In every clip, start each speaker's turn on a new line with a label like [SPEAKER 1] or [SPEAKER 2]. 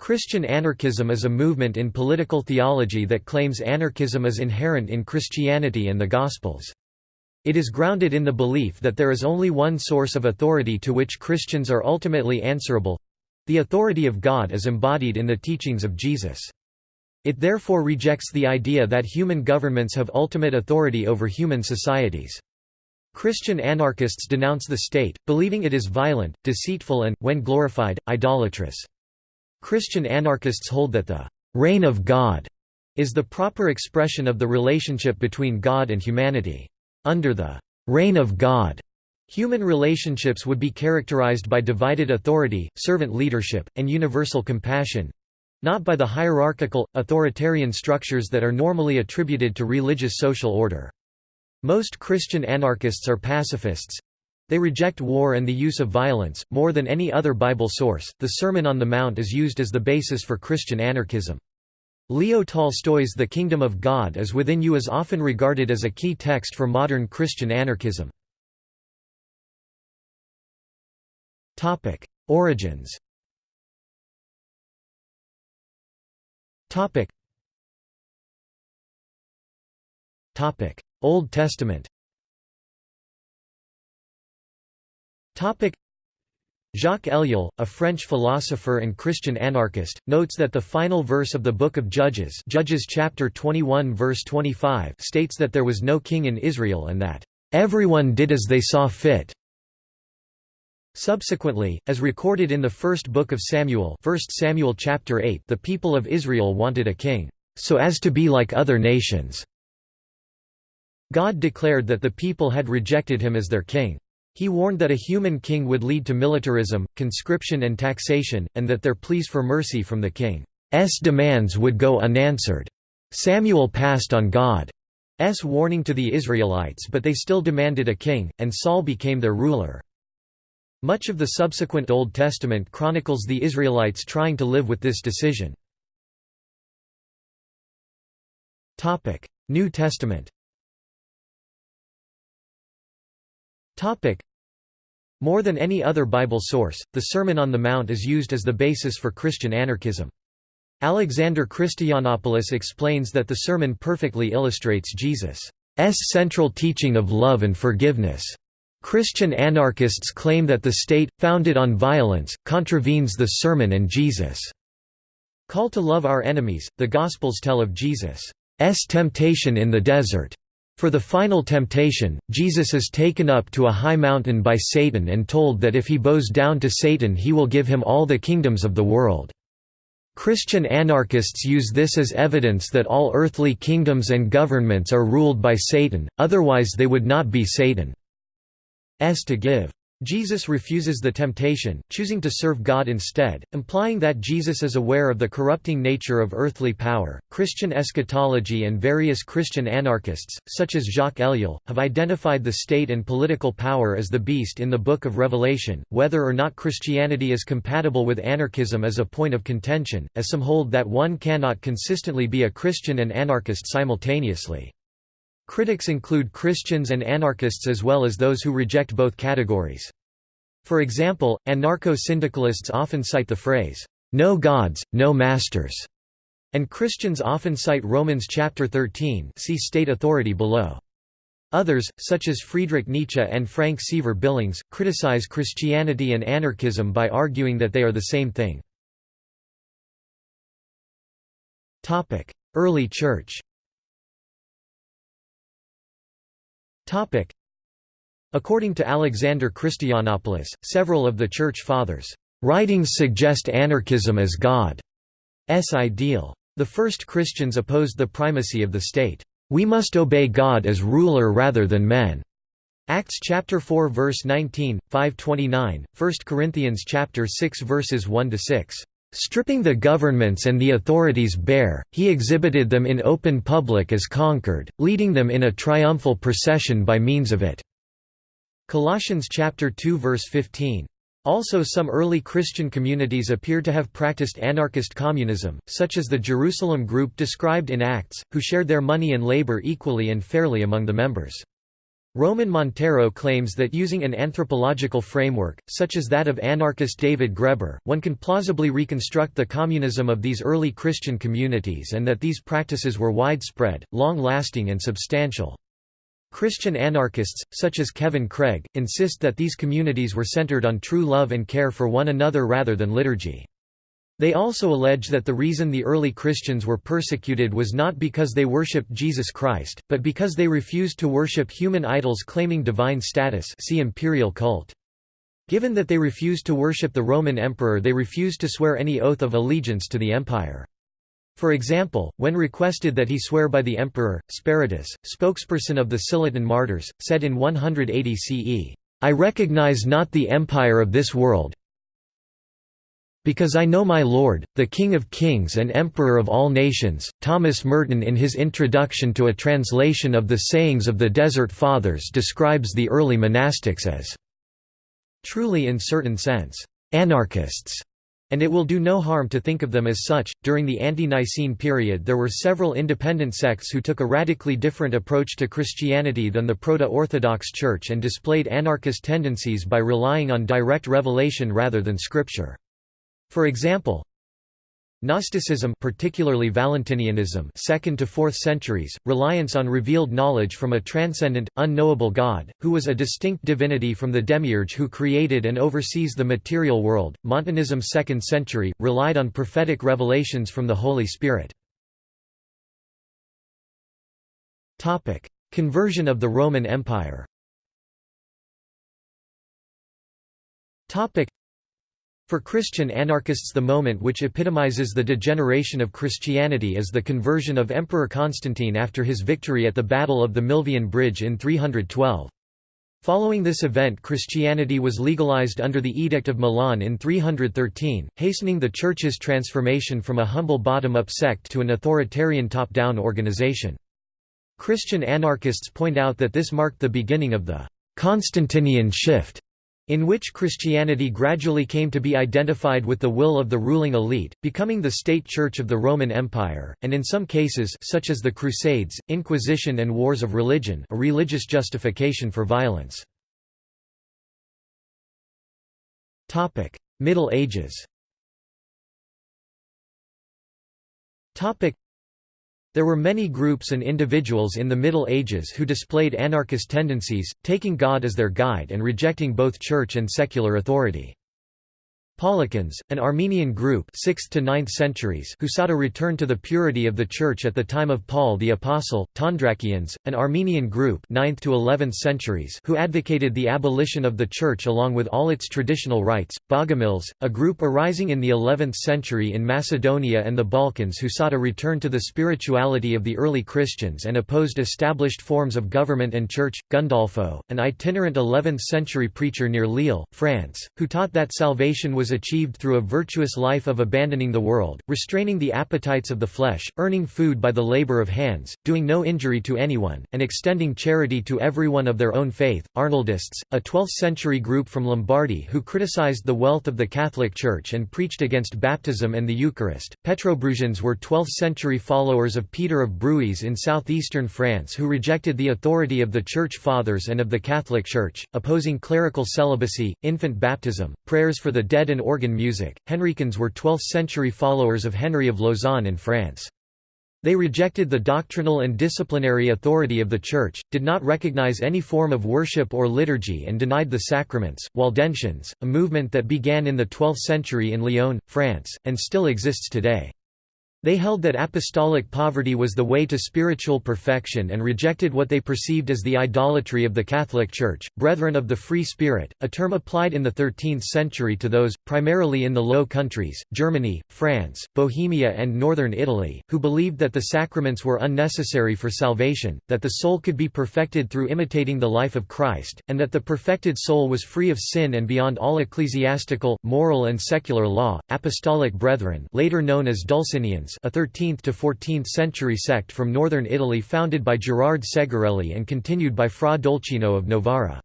[SPEAKER 1] Christian anarchism is a movement in political theology that claims anarchism is inherent in Christianity and the Gospels. It is grounded in the belief that there is only one source of authority to which Christians are ultimately answerable—the authority of God is embodied in the teachings of Jesus. It therefore rejects the idea that human governments have ultimate authority over human societies. Christian anarchists denounce the state, believing it is violent, deceitful and, when glorified, idolatrous. Christian anarchists hold that the «reign of God» is the proper expression of the relationship between God and humanity. Under the «reign of God», human relationships would be characterized by divided authority, servant leadership, and universal compassion—not by the hierarchical, authoritarian structures that are normally attributed to religious social order. Most Christian anarchists are pacifists, they reject war and the use of violence. More than any other Bible source, the Sermon on the Mount is used as the basis for Christian anarchism. Leo Tolstoy's The Kingdom of God is within you is often regarded as a key text for modern Christian anarchism. Origins Old Testament Jacques Ellul, a French philosopher and Christian anarchist, notes that the final verse of the Book of Judges Judges chapter 21 verse 25 states that there was no king in Israel and that, "...everyone did as they saw fit." Subsequently, as recorded in the first book of Samuel 1 Samuel chapter 8 the people of Israel wanted a king, "...so as to be like other nations." God declared that the people had rejected him as their king. He warned that a human king would lead to militarism, conscription and taxation, and that their pleas for mercy from the king's demands would go unanswered. Samuel passed on God's warning to the Israelites but they still demanded a king, and Saul became their ruler. Much of the subsequent Old Testament chronicles the Israelites trying to live with this decision. New Testament More than any other Bible source, the Sermon on the Mount is used as the basis for Christian anarchism. Alexander Christoyannopoulos explains that the sermon perfectly illustrates Jesus' central teaching of love and forgiveness. Christian anarchists claim that the state, founded on violence, contravenes the sermon and Jesus' call to love our enemies. The Gospels tell of Jesus' temptation in the desert, for the final temptation, Jesus is taken up to a high mountain by Satan and told that if he bows down to Satan he will give him all the kingdoms of the world. Christian anarchists use this as evidence that all earthly kingdoms and governments are ruled by Satan, otherwise they would not be Satan's to give. Jesus refuses the temptation, choosing to serve God instead, implying that Jesus is aware of the corrupting nature of earthly power. Christian eschatology and various Christian anarchists, such as Jacques Ellul, have identified the state and political power as the beast in the Book of Revelation. Whether or not Christianity is compatible with anarchism is a point of contention, as some hold that one cannot consistently be a Christian and anarchist simultaneously. Critics include Christians and anarchists as well as those who reject both categories. For example, anarcho-syndicalists often cite the phrase, "'No gods, no masters' and Christians often cite Romans chapter 13 see state authority below. Others, such as Friedrich Nietzsche and Frank Seaver Billings, criticize Christianity and anarchism by arguing that they are the same thing. Early Church According to Alexander Christoyannopoulos, several of the Church Fathers' writings suggest anarchism as God's ideal. The first Christians opposed the primacy of the state. We must obey God as ruler rather than men. Acts chapter 4 verse 19, 529, 1 Corinthians chapter 6 verses 1 to 6. Stripping the governments and the authorities bare, he exhibited them in open public as conquered, leading them in a triumphal procession by means of it." Colossians chapter 2 verse 15. Also some early Christian communities appear to have practiced anarchist communism, such as the Jerusalem group described in Acts, who shared their money and labor equally and fairly among the members. Roman Montero claims that using an anthropological framework, such as that of anarchist David Graeber, one can plausibly reconstruct the communism of these early Christian communities and that these practices were widespread, long-lasting and substantial. Christian anarchists, such as Kevin Craig, insist that these communities were centered on true love and care for one another rather than liturgy. They also allege that the reason the early Christians were persecuted was not because they worshipped Jesus Christ, but because they refused to worship human idols claiming divine status see imperial cult. Given that they refused to worship the Roman emperor they refused to swear any oath of allegiance to the empire. For example, when requested that he swear by the emperor, Speratus, spokesperson of the Scillitan martyrs, said in 180 CE, "'I recognize not the empire of this world, because I know my Lord, the King of Kings and Emperor of all nations. Thomas Merton, in his introduction to a translation of the sayings of the Desert Fathers, describes the early monastics as truly, in certain sense, anarchists. And it will do no harm to think of them as such. During the ante Nicene period, there were several independent sects who took a radically different approach to Christianity than the Proto Orthodox Church and displayed anarchist tendencies by relying on direct revelation rather than scripture. For example, Gnosticism particularly Valentinianism 2nd to 4th centuries, reliance on revealed knowledge from a transcendent, unknowable God, who was a distinct divinity from the demiurge who created and oversees the material world. Montanism 2nd century, relied on prophetic revelations from the Holy Spirit. Conversion of the Roman Empire for Christian anarchists the moment which epitomizes the degeneration of Christianity is the conversion of Emperor Constantine after his victory at the Battle of the Milvian Bridge in 312. Following this event Christianity was legalized under the Edict of Milan in 313, hastening the Church's transformation from a humble bottom-up sect to an authoritarian top-down organization. Christian anarchists point out that this marked the beginning of the «Constantinian shift» in which Christianity gradually came to be identified with the will of the ruling elite, becoming the state church of the Roman Empire, and in some cases such as the Crusades, Inquisition and wars of religion a religious justification for violence. Middle Ages there were many groups and individuals in the Middle Ages who displayed anarchist tendencies, taking God as their guide and rejecting both church and secular authority. Paulicians, an Armenian group 6th to 9th centuries who sought a return to the purity of the Church at the time of Paul the Apostle, Tondrakians, an Armenian group 9th to 11th centuries who advocated the abolition of the Church along with all its traditional rites, Bogomils, a group arising in the 11th century in Macedonia and the Balkans who sought a return to the spirituality of the early Christians and opposed established forms of government and church, Gundolpho, an itinerant 11th century preacher near Lille, France, who taught that salvation was achieved through a virtuous life of abandoning the world, restraining the appetites of the flesh, earning food by the labor of hands, doing no injury to anyone, and extending charity to everyone of their own faith. Arnoldists, a 12th-century group from Lombardy who criticized the wealth of the Catholic Church and preached against baptism and the Eucharist. Petrobrusians were 12th-century followers of Peter of Bruys in southeastern France who rejected the authority of the Church Fathers and of the Catholic Church, opposing clerical celibacy, infant baptism, prayers for the dead and organ music. Henricians were 12th-century followers of Henry of Lausanne in France. They rejected the doctrinal and disciplinary authority of the Church, did not recognize any form of worship or liturgy and denied the sacraments. Waldensians, a movement that began in the 12th century in Lyon, France, and still exists today. They held that apostolic poverty was the way to spiritual perfection and rejected what they perceived as the idolatry of the Catholic Church. Brethren of the Free Spirit, a term applied in the 13th century to those, primarily in the Low Countries, Germany, France, Bohemia, and northern Italy, who believed that the sacraments were unnecessary for salvation, that the soul could be perfected through imitating the life of Christ, and that the perfected soul was free of sin and beyond all ecclesiastical, moral, and secular law. Apostolic Brethren, later known as Dulcinians, a 13th to 14th century sect from northern Italy founded by Gerard Segarelli and continued by Fra Dolcino of Novara.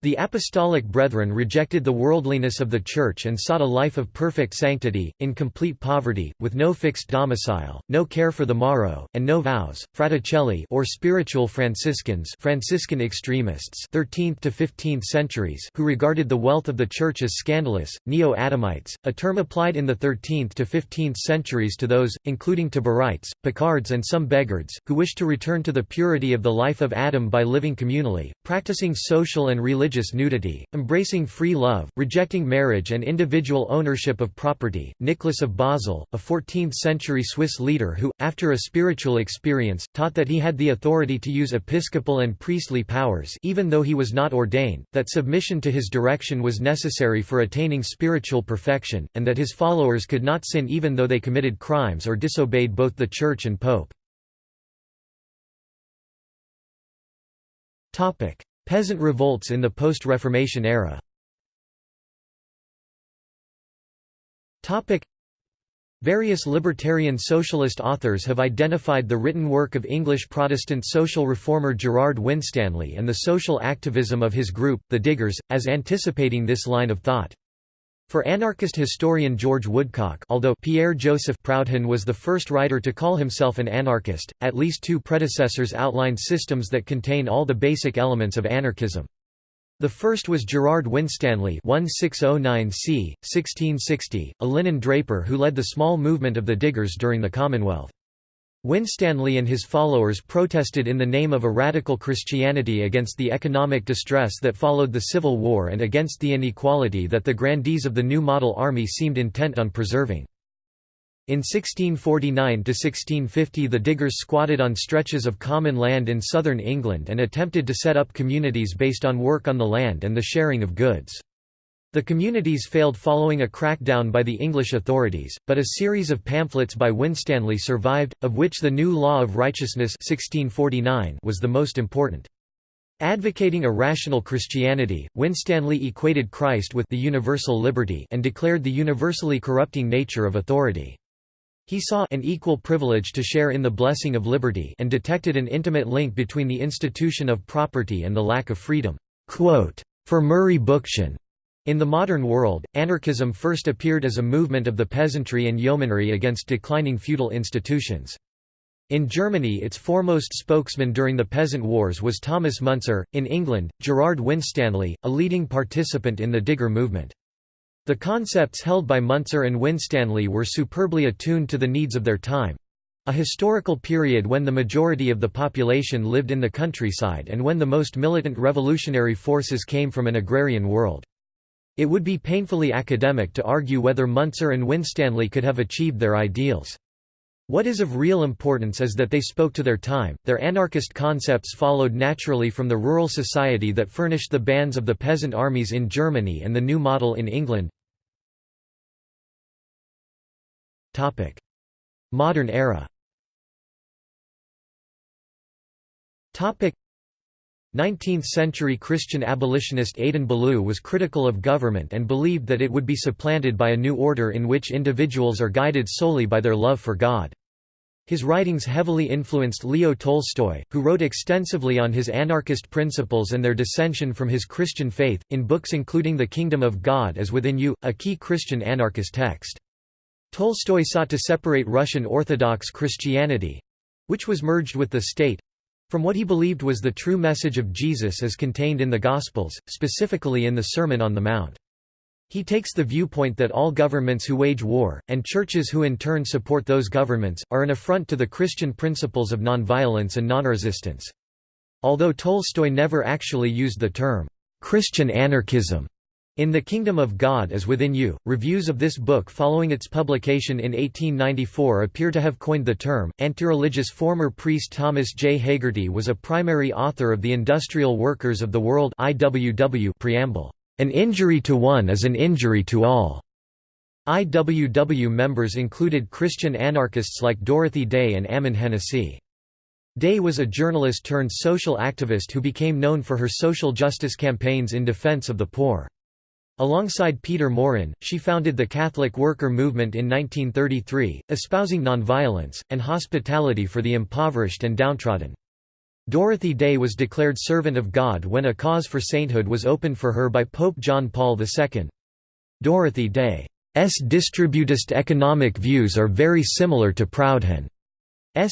[SPEAKER 1] The Apostolic Brethren rejected the worldliness of the Church and sought a life of perfect sanctity, in complete poverty, with no fixed domicile, no care for the morrow, and no vows. Fraticelli or spiritual Franciscans Franciscan extremists 13th to 15th centuries who regarded the wealth of the Church as scandalous, Neo-Adamites, a term applied in the 13th to 15th centuries to those, including Taborites, Picards and some Beghards, who wished to return to the purity of the life of Adam by living communally, practicing social and religious religious nudity, embracing free love, rejecting marriage and individual ownership of property. Nicholas of Basel, a 14th century Swiss leader who, after a spiritual experience, taught that he had the authority to use episcopal and priestly powers even though he was not ordained, that submission to his direction was necessary for attaining spiritual perfection, and that his followers could not sin even though they committed crimes or disobeyed both the Church and Pope. Peasant revolts in the post-Reformation era Various libertarian socialist authors have identified the written work of English Protestant social reformer Gerard Winstanley and the social activism of his group, the Diggers, as anticipating this line of thought. For anarchist historian George Woodcock although Pierre-Joseph Proudhon was the first writer to call himself an anarchist, at least two predecessors outlined systems that contain all the basic elements of anarchism. The first was Gerard Winstanley 1609 c. 1660, a linen draper who led the small movement of the Diggers during the Commonwealth. Winstanley and his followers protested in the name of a radical Christianity against the economic distress that followed the Civil War and against the inequality that the grandees of the New Model Army seemed intent on preserving. In 1649–1650 the diggers squatted on stretches of common land in southern England and attempted to set up communities based on work on the land and the sharing of goods. The communities failed following a crackdown by the English authorities, but a series of pamphlets by Winstanley survived, of which the New Law of Righteousness 1649 was the most important. Advocating a rational Christianity, Winstanley equated Christ with the universal liberty and declared the universally corrupting nature of authority. He saw an equal privilege to share in the blessing of liberty and detected an intimate link between the institution of property and the lack of freedom. For Murray Bookchin, in the modern world, anarchism first appeared as a movement of the peasantry and yeomanry against declining feudal institutions. In Germany its foremost spokesman during the Peasant Wars was Thomas Müntzer, in England, Gerard Winstanley, a leading participant in the Digger movement. The concepts held by Müntzer and Winstanley were superbly attuned to the needs of their time—a historical period when the majority of the population lived in the countryside and when the most militant revolutionary forces came from an agrarian world. It would be painfully academic to argue whether Müntzer and Winstanley could have achieved their ideals. What is of real importance is that they spoke to their time, their anarchist concepts followed naturally from the rural society that furnished the bands of the peasant armies in Germany and the new model in England. Modern era 19th-century Christian abolitionist Adin Ballou was critical of government and believed that it would be supplanted by a new order in which individuals are guided solely by their love for God. His writings heavily influenced Leo Tolstoy, who wrote extensively on his anarchist principles and their dissension from his Christian faith, in books including The Kingdom of God is Within You, a key Christian anarchist text. Tolstoy sought to separate Russian Orthodox Christianity—which was merged with the state, from what he believed was the true message of Jesus as contained in the Gospels, specifically in the Sermon on the Mount. He takes the viewpoint that all governments who wage war, and churches who in turn support those governments, are an affront to the Christian principles of nonviolence and nonresistance. Although Tolstoy never actually used the term, "'Christian anarchism' In The Kingdom of God is Within You, reviews of this book following its publication in 1894 appear to have coined the term. Antireligious former priest Thomas J. Hagerty was a primary author of the Industrial Workers of the World IWW preamble. An injury to one is an injury to all. IWW members included Christian anarchists like Dorothy Day and Ammon Hennacy. Day was a journalist turned social activist who became known for her social justice campaigns in defense of the poor. Alongside Peter Maurin, she founded the Catholic worker movement in 1933, espousing nonviolence, and hospitality for the impoverished and downtrodden. Dorothy Day was declared Servant of God when a cause for sainthood was opened for her by Pope John Paul II. Dorothy Day's distributist economic views are very similar to Proudhon's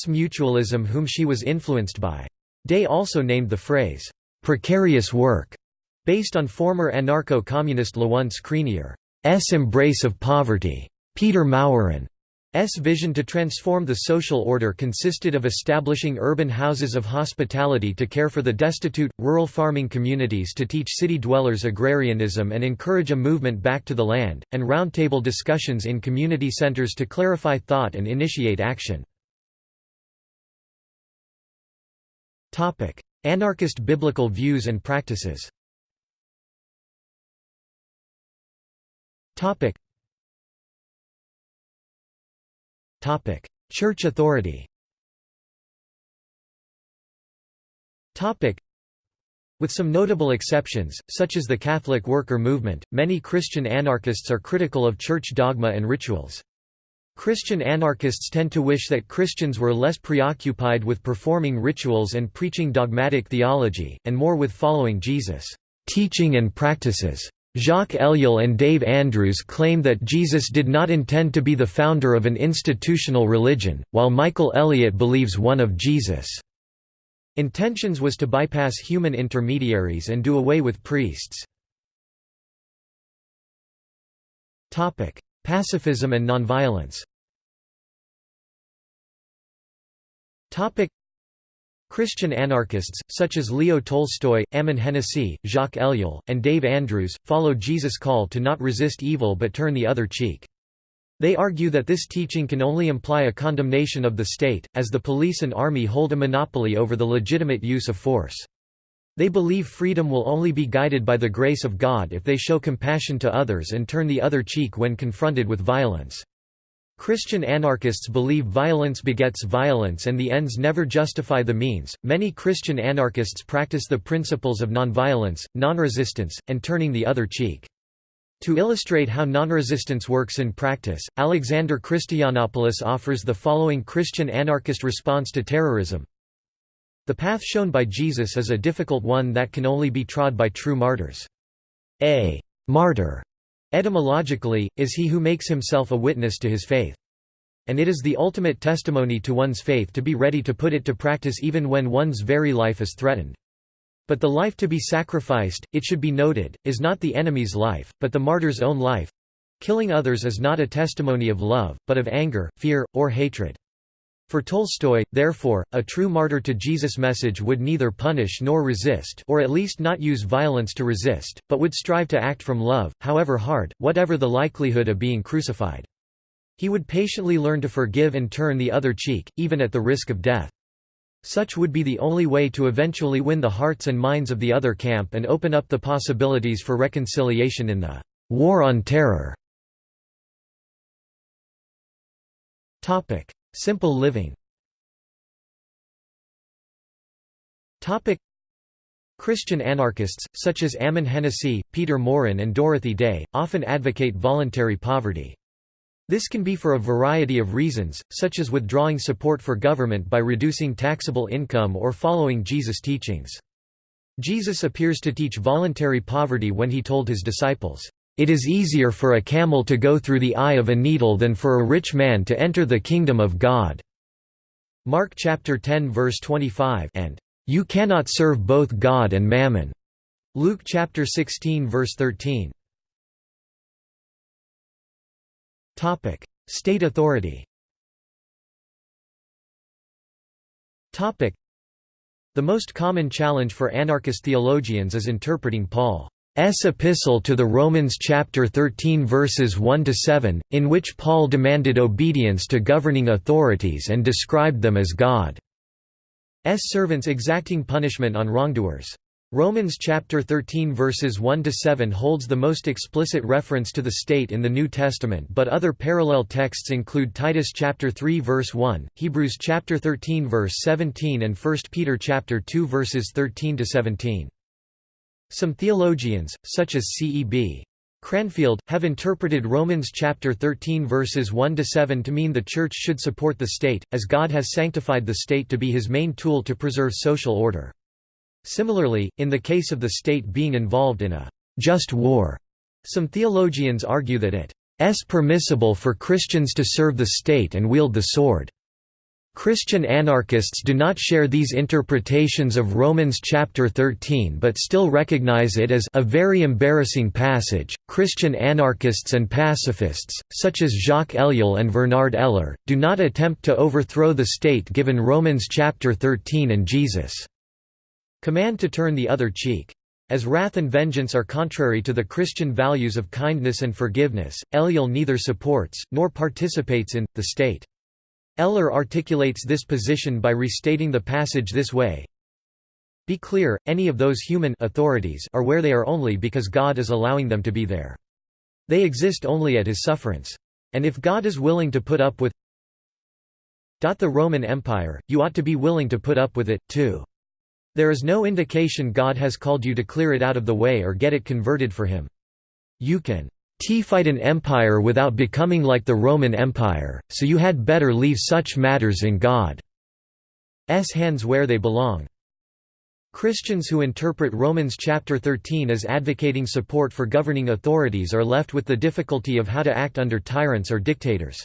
[SPEAKER 1] mutualism whom she was influenced by. Day also named the phrase, "'precarious work' based on former anarcho-communist Lawrence Creenier's embrace of poverty. Peter Maurin S vision to transform the social order consisted of establishing urban houses of hospitality to care for the destitute, rural farming communities to teach city dwellers agrarianism and encourage a movement back to the land, and roundtable discussions in community centers to clarify thought and initiate action. Anarchist biblical views and practices Church authority Topic. with some notable exceptions, such as the Catholic worker movement, many Christian anarchists are critical of church dogma and rituals. Christian anarchists tend to wish that Christians were less preoccupied with performing rituals and preaching dogmatic theology, and more with following Jesus' teaching and practices. Jacques Ellul and Dave Andrews claim that Jesus did not intend to be the founder of an institutional religion, while Michael Elliott believes one of Jesus' intentions was to bypass human intermediaries and do away with priests. Pacifism and nonviolence Christian anarchists, such as Leo Tolstoy, Ammon Hennacy, Jacques Ellul, and Dave Andrews, follow Jesus' call to not resist evil but turn the other cheek. They argue that this teaching can only imply a condemnation of the state, as the police and army hold a monopoly over the legitimate use of force. They believe freedom will only be guided by the grace of God if they show compassion to others and turn the other cheek when confronted with violence. Christian anarchists believe violence begets violence and the ends never justify the means. Many Christian anarchists practice the principles of nonviolence, nonresistance, and turning the other cheek. To illustrate how nonresistance works in practice, Alexander Christoyannopoulos offers the following Christian anarchist response to terrorism. The path shown by Jesus is a difficult one that can only be trod by true martyrs. A martyr Etymologically, is he who makes himself a witness to his faith. And it is the ultimate testimony to one's faith to be ready to put it to practice even when one's very life is threatened. But the life to be sacrificed, it should be noted, is not the enemy's life, but the martyr's own life. Killing others is not a testimony of love, but of anger, fear, or hatred. For Tolstoy, therefore, a true martyr to Jesus' message would neither punish nor resist or at least not use violence to resist, but would strive to act from love, however hard, whatever the likelihood of being crucified. He would patiently learn to forgive and turn the other cheek, even at the risk of death. Such would be the only way to eventually win the hearts and minds of the other camp and open up the possibilities for reconciliation in the war on terror. Simple living Christian anarchists, such as Ammon Hennacy, Peter Maurin and Dorothy Day, often advocate voluntary poverty. This can be for a variety of reasons, such as withdrawing support for government by reducing taxable income or following Jesus' teachings. Jesus appears to teach voluntary poverty when he told his disciples, it is easier for a camel to go through the eye of a needle than for a rich man to enter the kingdom of God." Mark chapter 10 verse 25 and "You cannot serve both God and mammon." Luke chapter 16 verse 13. Topic: State authority. The most common challenge for anarchist theologians is interpreting Paul S epistle to the Romans chapter 13 verses 1 to 7 in which Paul demanded obedience to governing authorities and described them as God's servants exacting punishment on wrongdoers. Romans chapter 13 verses 1 to 7 holds the most explicit reference to the state in the New Testament, but other parallel texts include Titus chapter 3 verse 1, Hebrews chapter 13 verse 17 and 1 Peter chapter 2 verses 13 to 17. Some theologians, such as C.E.B. Cranfield, have interpreted Romans chapter 13 verses 1 to 7 to mean the church should support the state, as God has sanctified the state to be his main tool to preserve social order. Similarly, in the case of the state being involved in a just war, some theologians argue that it is permissible for Christians to serve the state and wield the sword. Christian anarchists do not share these interpretations of Romans chapter 13 but still recognize it as a very embarrassing passage. Christian anarchists and pacifists, such as Jacques Ellul and Vernard Eller, do not attempt to overthrow the state given Romans chapter 13 and Jesus' command to turn the other cheek. As wrath and vengeance are contrary to the Christian values of kindness and forgiveness, Ellul neither supports, nor participates in, the state. Eller articulates this position by restating the passage this way, Be clear, any of those human authorities are where they are only because God is allowing them to be there. They exist only at his sufferance. And if God is willing to put up with the Roman Empire, you ought to be willing to put up with it, too. There is no indication God has called you to clear it out of the way or get it converted for him. You can T-fight an empire without becoming like the Roman Empire, so you had better leave such matters in God's hands where they belong. Christians who interpret Romans chapter 13 as advocating support for governing authorities are left with the difficulty of how to act under tyrants or dictators.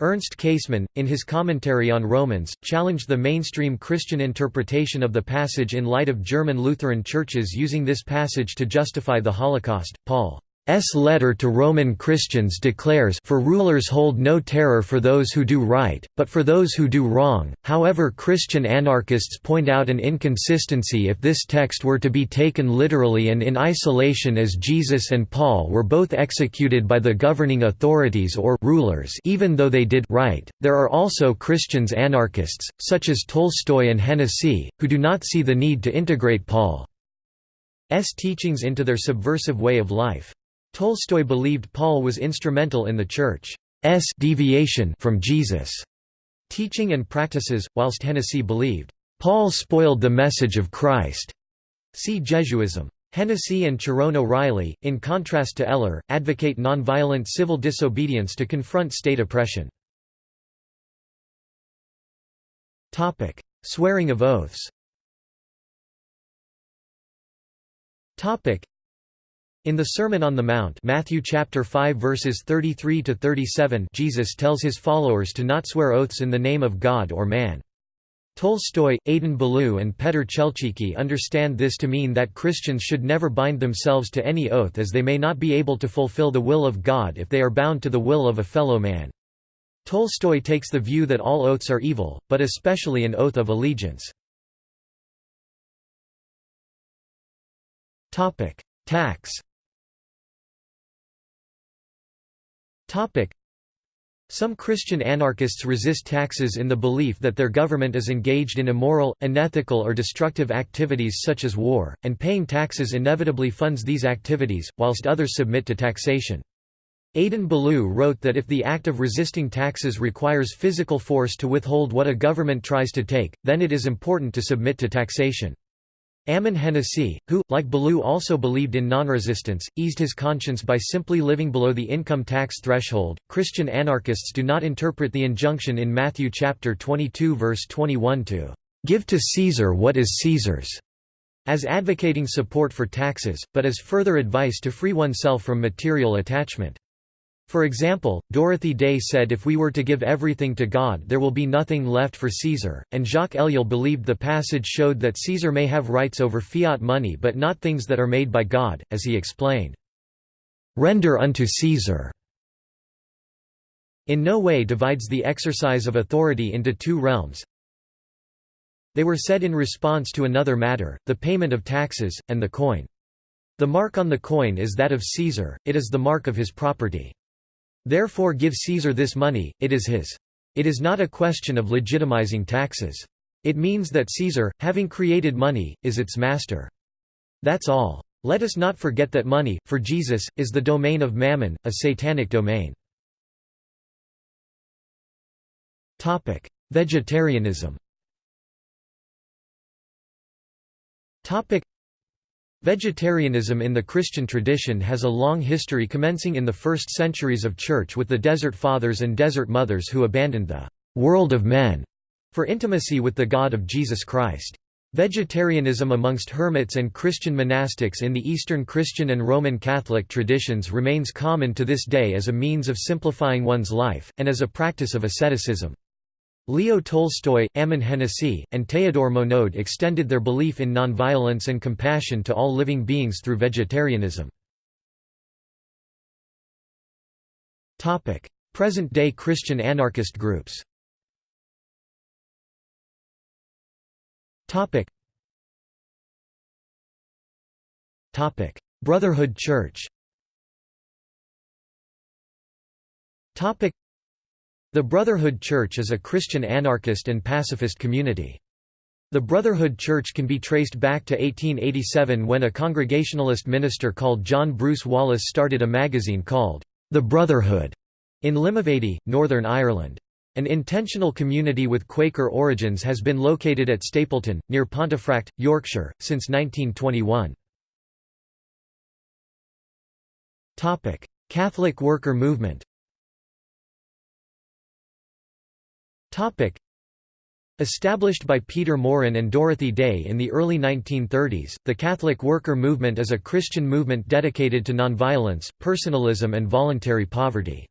[SPEAKER 1] Ernst Käsemann, in his commentary on Romans, challenged the mainstream Christian interpretation of the passage in light of German Lutheran churches using this passage to justify the Holocaust. Paul S letter to Roman Christians declares for rulers hold no terror for those who do right, but for those who do wrong. However Christian anarchists point out an inconsistency if this text were to be taken literally and in isolation as Jesus and Paul were both executed by the governing authorities or rulers even though they did right. There are also Christians anarchists, such as Tolstoy and Hennacy, who do not see the need to integrate Paul's teachings into their subversive way of life. Tolstoy believed Paul was instrumental in the Church's deviation from Jesus' teaching and practices, whilst Hennacy believed, "...Paul spoiled the message of Christ." See Jesuism. Hennacy and Ciaron O'Reilly, in contrast to Eller, advocate nonviolent civil disobedience to confront state oppression. Swearing of oaths in the Sermon on the Mount Matthew chapter 5 verses 33 to 37 Jesus tells his followers to not swear oaths in the name of God or man. Tolstoy, Adin Ballou and Petr Chelčický understand this to mean that Christians should never bind themselves to any oath as they may not be able to fulfill the will of God if they are bound to the will of a fellow man. Tolstoy takes the view that all oaths are evil, but especially an oath of allegiance. Tax Some Christian anarchists resist taxes in the belief that their government is engaged in immoral, unethical or destructive activities such as war, and paying taxes inevitably funds these activities, whilst others submit to taxation. Adin Ballou wrote that if the act of resisting taxes requires physical force to withhold what a government tries to take, then it is important to submit to taxation. Ammon Hennacy, who, like Ballou also believed in non-resistance, eased his conscience by simply living below the income tax threshold. Christian anarchists do not interpret the injunction in Matthew chapter 22 verse 21 to give to Caesar what is Caesar's as advocating support for taxes, but as further advice to free oneself from material attachment. For example, Dorothy Day said if we were to give everything to God there will be nothing left for Caesar, and Jacques Ellul believed the passage showed that Caesar may have rights over fiat money but not things that are made by God, as he explained. Render unto Caesar in no way divides the exercise of authority into two realms. They were said in response to another matter, the payment of taxes, and the coin. The mark on the coin is that of Caesar, it is the mark of his property. Therefore give Caesar this money, it is his. It is not a question of legitimizing taxes. It means that Caesar, having created money, is its master. That's all. Let us not forget that money, for Jesus, is the domain of mammon, a satanic domain. Vegetarianism Vegetarianism in the Christian tradition has a long history commencing in the first centuries of Church with the Desert Fathers and Desert Mothers who abandoned the «world of men» for intimacy with the God of Jesus Christ. Vegetarianism amongst hermits and Christian monastics in the Eastern Christian and Roman Catholic traditions remains common to this day as a means of simplifying one's life, and as a practice of asceticism. Leo Tolstoy, Ammon Hennacy, and Théodore Monod extended their belief in nonviolence and compassion to all living beings through vegetarianism. Present-day Christian anarchist groups Brotherhood Church the Brotherhood Church is a Christian anarchist and pacifist community. The Brotherhood Church can be traced back to 1887 when a Congregationalist minister called John Bruce Wallace started a magazine called The Brotherhood in Limavady, Northern Ireland. An intentional community with Quaker origins has been located at Stapleton, near Pontefract, Yorkshire, since 1921. Catholic worker movement Established by Peter Maurin and Dorothy Day in the early 1930s, the Catholic worker movement is a Christian movement dedicated to nonviolence, personalism and voluntary poverty.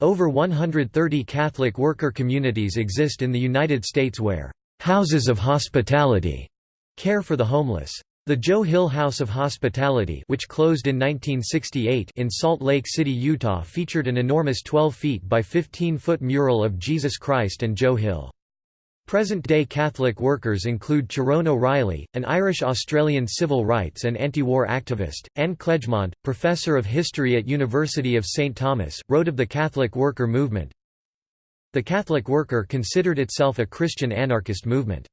[SPEAKER 1] Over 130 Catholic worker communities exist in the United States where «houses of hospitality» care for the homeless. The Joe Hill House of Hospitality which closed in 1968 in Salt Lake City, Utah featured an enormous 12 feet by 15-foot mural of Jesus Christ and Joe Hill. Present-day Catholic workers include Tyrone O'Reilly, an Irish-Australian civil rights and anti-war activist, Anne Klejment, professor of history at University of St. Thomas, wrote of the Catholic worker movement, The Catholic worker considered itself a Christian anarchist movement.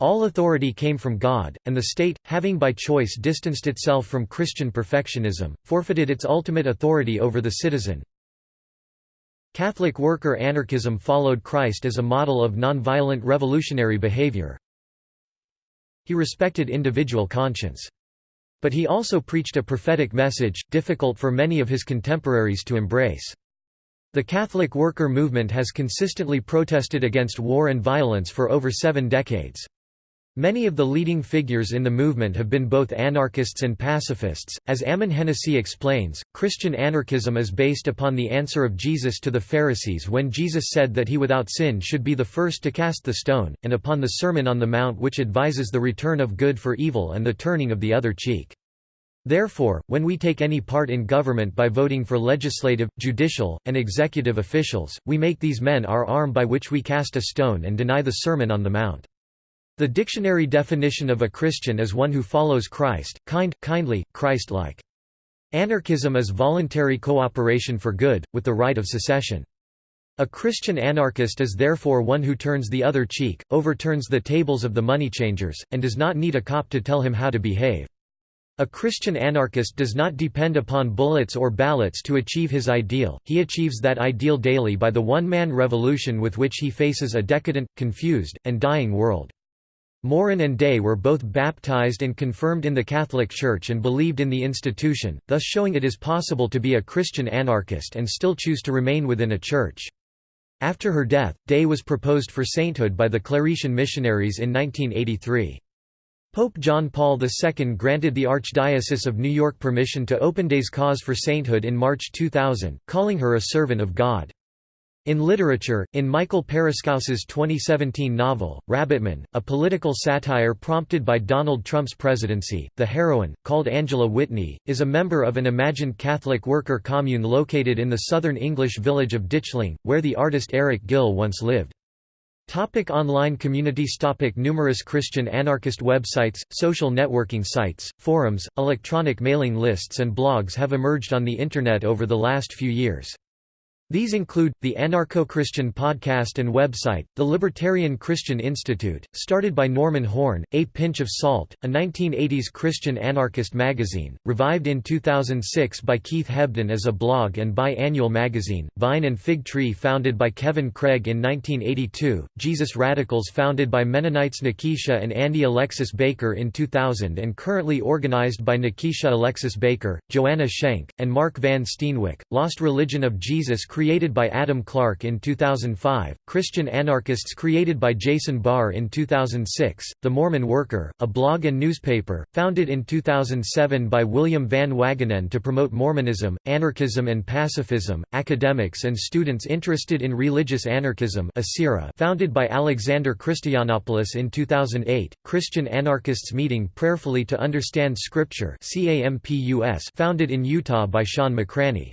[SPEAKER 1] All authority came from God, and the state, having by choice distanced itself from Christian perfectionism, forfeited its ultimate authority over the citizen. Catholic worker anarchism followed Christ as a model of nonviolent revolutionary behavior. He respected individual conscience. But he also preached a prophetic message, difficult for many of his contemporaries to embrace. The Catholic worker movement has consistently protested against war and violence for over seven decades. Many of the leading figures in the movement have been both anarchists and pacifists. As Ammon Hennacy explains, Christian anarchism is based upon the answer of Jesus to the Pharisees when Jesus said that he without sin should be the first to cast the stone, and upon the Sermon on the Mount which advises the return of good for evil and the turning of the other cheek. Therefore, when we take any part in government by voting for legislative, judicial, and executive officials, we make these men our arm by which we cast a stone and deny the Sermon on the Mount. The dictionary definition of a Christian is one who follows Christ, kind, kindly, Christ-like. Anarchism is voluntary cooperation for good, with the right of secession. A Christian anarchist is therefore one who turns the other cheek, overturns the tables of the moneychangers, and does not need a cop to tell him how to behave. A Christian anarchist does not depend upon bullets or ballots to achieve his ideal, he achieves that ideal daily by the one-man revolution with which he faces a decadent, confused, and dying world. Maurin and Day were both baptized and confirmed in the Catholic Church and believed in the institution, thus showing it is possible to be a Christian anarchist and still choose to remain within a church. After her death, Day was proposed for sainthood by the Claretian missionaries in 1983. Pope John Paul II granted the Archdiocese of New York permission to open Day's cause for sainthood in March 2000, calling her a servant of God. In literature, in Michael Paraskos's 2017 novel, Rabbitman, a political satire prompted by Donald Trump's presidency, the heroine, called Angela Whitney, is a member of an imagined Catholic worker commune located in the southern English village of Ditchling, where the artist Eric Gill once lived. Topic online communities Topic Numerous Christian anarchist websites, social networking sites, forums, electronic mailing lists and blogs have emerged on the Internet over the last few years. These include, the Anarcho-Christian podcast and website, the Libertarian Christian Institute, started by Norman Horn, A Pinch of Salt, a 1980s Christian anarchist magazine, revived in 2006 by Keith Hebden as a blog and bi-annual magazine, Vine and Fig Tree founded by Kevin Craig in 1982, Jesus Radicals founded by Mennonites Nekeisha and Andy Alexis Baker in 2000 and currently organized by Nekeisha Alexis Baker, Joanna Shenk, and Mark Van Steenwyk, Lost Religion of Jesus created by Adam Clark in 2005, Christian Anarchists created by Jason Barr in 2006, The Mormon Worker, a blog and newspaper, founded in 2007 by William Van Wagenen to promote Mormonism, anarchism and pacifism, academics and students interested in religious anarchism founded by Alexander Christoyannopoulos in 2008, Christian Anarchists Meeting Prayerfully to Understand Scripture founded in Utah by Sean McCraney.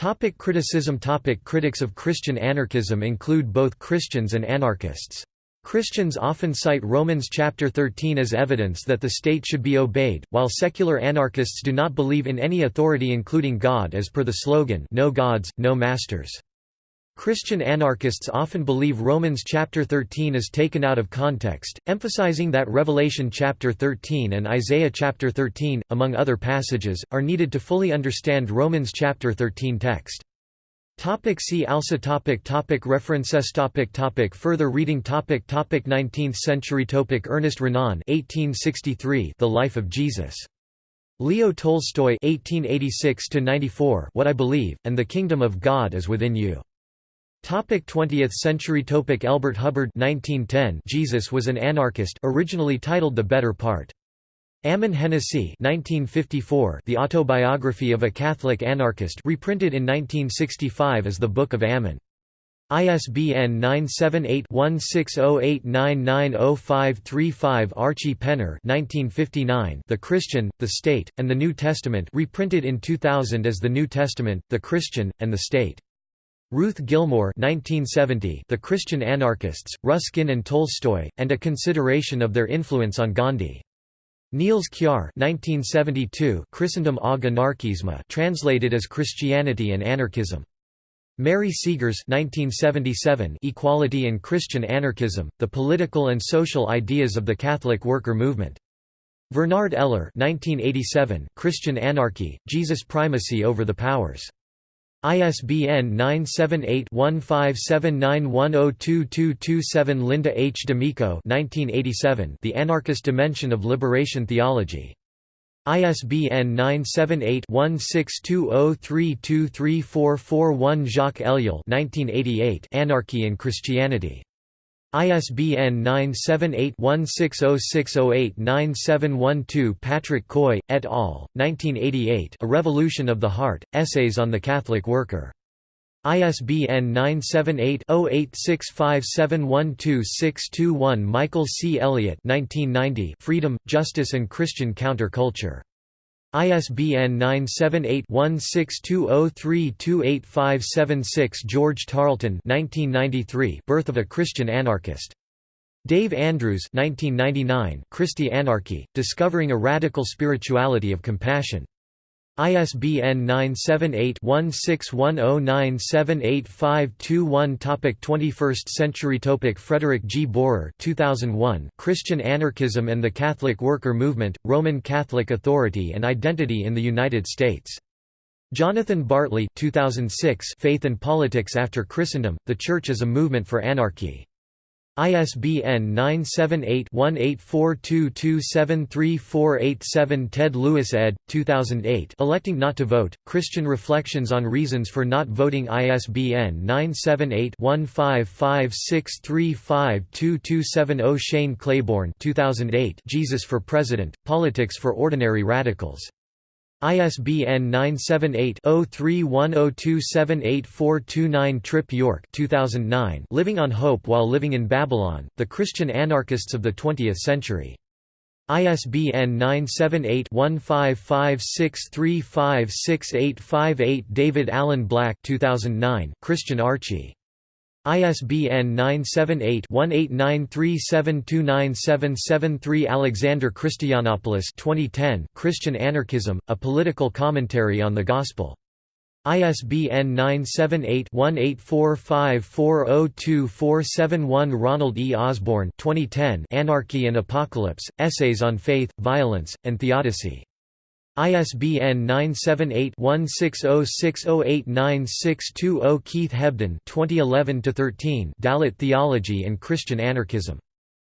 [SPEAKER 1] Topic criticism Topic Critics of Christian anarchism include both Christians and anarchists. Christians often cite Romans chapter 13 as evidence that the state should be obeyed, while secular anarchists do not believe in any authority including God as per the slogan No gods, no masters. Christian anarchists often believe Romans chapter 13 is taken out of context, emphasizing that Revelation chapter 13 and Isaiah chapter 13, among other passages, are needed to fully understand Romans chapter 13 text. Topic see also topic topic References topic topic Further reading topic topic 19th century topic Ernest Renan 1863 The Life of Jesus. Leo Tolstoy 1886 94 What I Believe, and the Kingdom of God is Within You. Topic 20th century topic Elbert Hubbard 1910 Jesus was an anarchist originally titled The Better Part. Ammon Hennacy 1954 The Autobiography of a Catholic Anarchist reprinted in 1965 as The Book of Ammon. ISBN 978-1608990535 Archie Penner 1959 The Christian, the State, and the New Testament reprinted in 2000 as The New Testament, the Christian, and the State. Ruth Gilmore 1970, The Christian Anarchists, Ruskin and Tolstoy, and a consideration of their influence on Gandhi. Niels Kjær 1972, Christendom og anarkisme translated as Christianity and Anarchism. Mary Segers 1977, Equality and Christian Anarchism, The Political and Social Ideas of the Catholic Worker Movement. Vernard Eller 1987, Christian Anarchy, Jesus' Primacy over the Powers. ISBN 978-1579102227 Linda H. D'Amico The Anarchist Dimension of Liberation Theology. ISBN 978-1620323441 Jacques Ellul Anarchy and Christianity. ISBN 978-1606089712 Patrick Coy, et al., 1988 A Revolution of the Heart, Essays on the Catholic Worker. ISBN 978-0865712621 Michael C. Elliott 1990 Freedom, Justice and Christian Counter-Culture. ISBN 978-1620328576 George Tarleton 1993 Birth of a Christian Anarchist. Dave Andrews 1999 Christi Anarchy, Discovering a Radical Spirituality of Compassion. ISBN 978-1610978521 Topic 21st century Topic Frederick G. Bohrer 2001 Christian Anarchism and the Catholic Worker Movement, Roman Catholic Authority and Identity in the United States. Jonathan Bartley 2006 Faith and Politics After Christendom, The Church as a Movement for Anarchy. ISBN 978-1842273487 Ted Lewis ed. 2008 Electing Not to Vote, Christian Reflections on Reasons for Not Voting ISBN 978-1556352270 Shane Claiborne 2008 Jesus for President, Politics for Ordinary Radicals ISBN 978-0310278429 Tripp York 2009 Living on Hope While Living in Babylon, The Christian Anarchists of the Twentieth Century. ISBN 978-1556356858 David Allen Black 2009 Christian Archy ISBN 978-1893729773 Alexander Christoyannopoulos 2010 Christian Anarchism, A Political Commentary on the Gospel. ISBN 978-1845402471 Ronald E. Osborne 2010 Anarchy and Apocalypse, Essays on Faith, Violence, and Theodicy. ISBN 978-1606089620 Keith Hebden 2011-13 Dalit Theology and Christian Anarchism.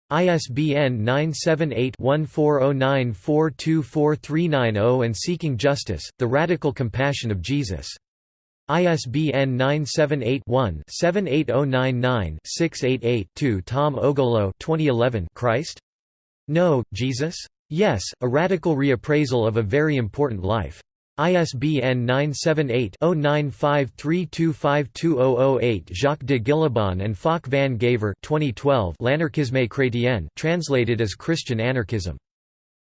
[SPEAKER 1] ISBN 978-1409424390 and Seeking Justice, The Radical Compassion of Jesus. ISBN 978-1-78099-688-2 Tom Ogolo 2011 Christ? No, Jesus? Yes, a radical reappraisal of a very important life. ISBN 978-0953252008 Jacques de Guillebon and Falk van Gaver 2012 L'anarchisme chrétien translated as Christian Anarchism.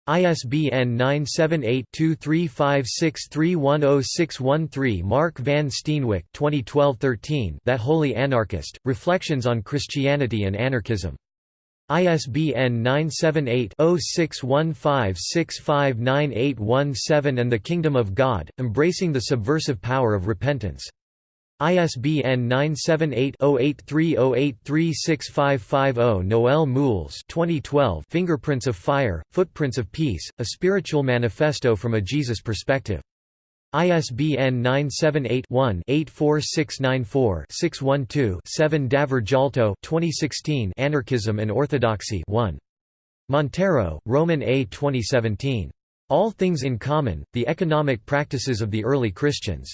[SPEAKER 1] ISBN 978-2356310613 Mark van Steenwyk 2012-13 That Holy Anarchist, Reflections on Christianity and Anarchism. ISBN 978-0615659817 and the Kingdom of God, Embracing the Subversive Power of Repentance. ISBN 978-0830836550 Noel Moules 2012 Fingerprints of Fire, Footprints of Peace, A Spiritual Manifesto from a Jesus Perspective. ISBN 978-1-84694-612-7 Davor Džalto 2016 Anarchism and Orthodoxy 1. Montero, Roman A. 2017. All Things in Common, The Economic Practices of the Early Christians.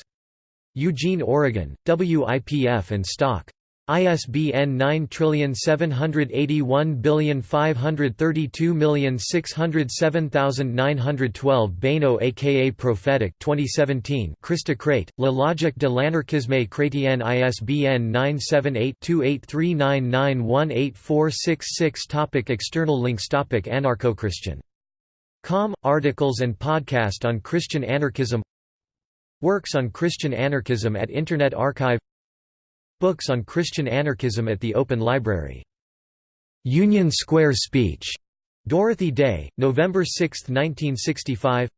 [SPEAKER 1] Eugene, Oregon, WIPF and Stock. ISBN 9781532607912 Baino aka Prophetic 2017 Christocrate, La logique de l'anarchisme chrétien ISBN 978-2839918466 Topic External links Topic Anarcho-Christian. Com, articles and podcast on Christian anarchism Works on Christian anarchism at Internet Archive Books on Christian anarchism at the Open Library. Union Square Speech. Dorothy Day, November 6, 1965.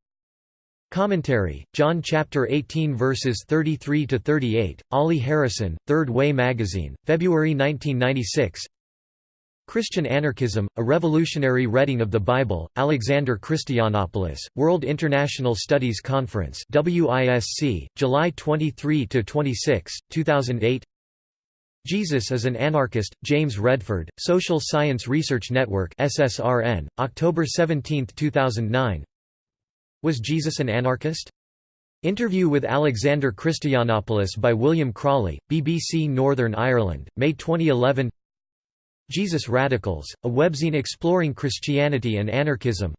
[SPEAKER 1] Commentary, John chapter 18 verses 33 to 38. Ollie Harrison, Third Way Magazine, February 1996. Christian Anarchism, a revolutionary reading of the Bible, Alexander Christoyannopoulos, World International Studies Conference WISC, July 23–26, 2008 Jesus is an Anarchist, James Redford, Social Science Research Network SSRN, October 17, 2009 Was Jesus an anarchist? Interview with Alexander Christoyannopoulos by William Crawley, BBC Northern Ireland, May 2011 Jesus Radicals, a webzine exploring Christianity and anarchism.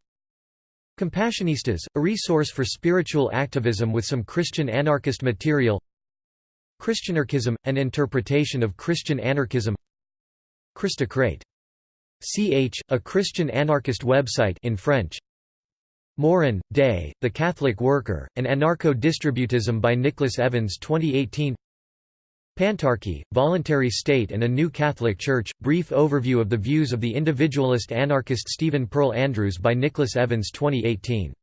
[SPEAKER 1] Compassionistas, a resource for spiritual activism with some Christian anarchist material Christianarchism, an interpretation of Christian anarchism. Christocrate. Ch, a Christian anarchist website in French. Maurin, Day, The Catholic Worker, and Anarcho-Distributism by Nicholas Evans 2018 Pantarchy, Voluntary State and a New Catholic Church, brief overview of the views of the individualist anarchist Stephen Pearl Andrews by Nicholas Evans 2018